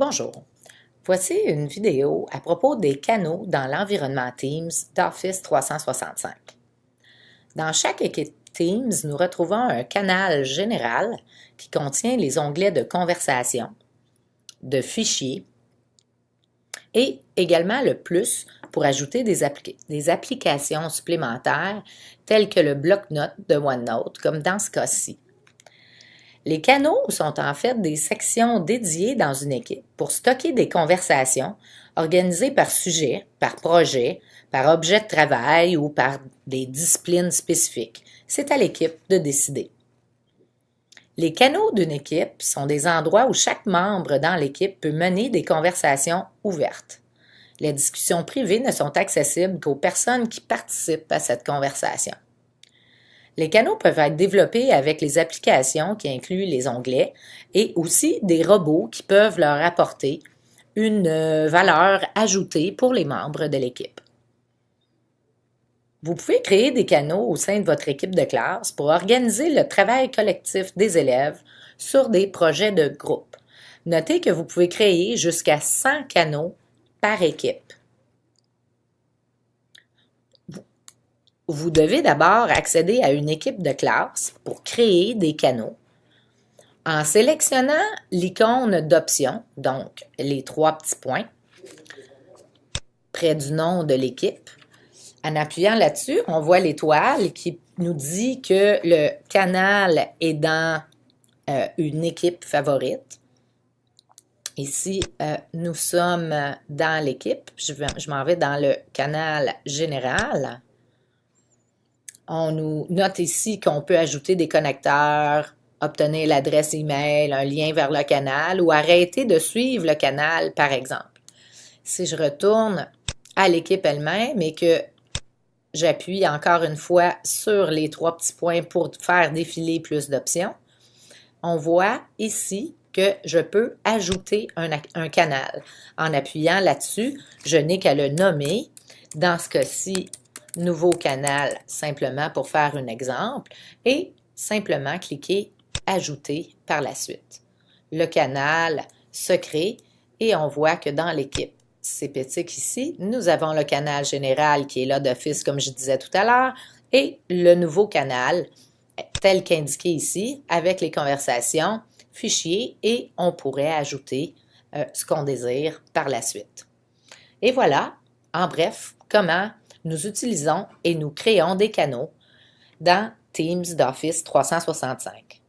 Bonjour, voici une vidéo à propos des canaux dans l'environnement Teams d'Office 365. Dans chaque équipe Teams, nous retrouvons un canal général qui contient les onglets de conversation, de fichiers et également le plus pour ajouter des, applications supplémentaires telles que le bloc-notes de OneNote, comme dans ce cas-ci. Les canaux sont en fait des sections dédiées dans une équipe pour stocker des conversations organisées par sujet, par projet, par objet de travail ou par des disciplines spécifiques. C'est à l'équipe de décider. Les canaux d'une équipe sont des endroits où chaque membre dans l'équipe peut mener des conversations ouvertes. Les discussions privées ne sont accessibles qu'aux personnes qui participent à cette conversation. Les canaux peuvent être développés avec les applications qui incluent les onglets et aussi des robots qui peuvent leur apporter une euh, valeur ajoutée pour les membres de l'équipe. Vous pouvez créer des canaux au sein de votre équipe de classe pour organiser le travail collectif des élèves sur des projets de groupe. Notez que vous pouvez créer jusqu'à 100 canaux par équipe. Vous devez d'abord accéder à une équipe de classe pour créer des canaux. En sélectionnant l'icône d'option, donc les trois petits points, près du nom de l'équipe, en appuyant là-dessus, on voit l'étoile qui nous dit que le canal est dans euh, une équipe favorite. Ici, euh, nous sommes dans l'équipe. Je, je m'en vais dans le canal général. On nous note ici qu'on peut ajouter des connecteurs, obtenir l'adresse email, un lien vers le canal ou arrêter de suivre le canal, par exemple. Si je retourne à l'équipe elle-même et que j'appuie encore une fois sur les trois petits points pour faire défiler plus d'options, on voit ici que je peux ajouter un, un canal. En appuyant là-dessus, je n'ai qu'à le nommer. Dans ce cas-ci, nouveau canal simplement pour faire un exemple et simplement cliquer ajouter par la suite. Le canal se crée et on voit que dans l'équipe CPTIC ici, nous avons le canal général qui est là d'office comme je disais tout à l'heure et le nouveau canal tel qu'indiqué ici avec les conversations, fichiers et on pourrait ajouter euh, ce qu'on désire par la suite. Et voilà, en bref, comment nous utilisons et nous créons des canaux dans Teams d'Office 365.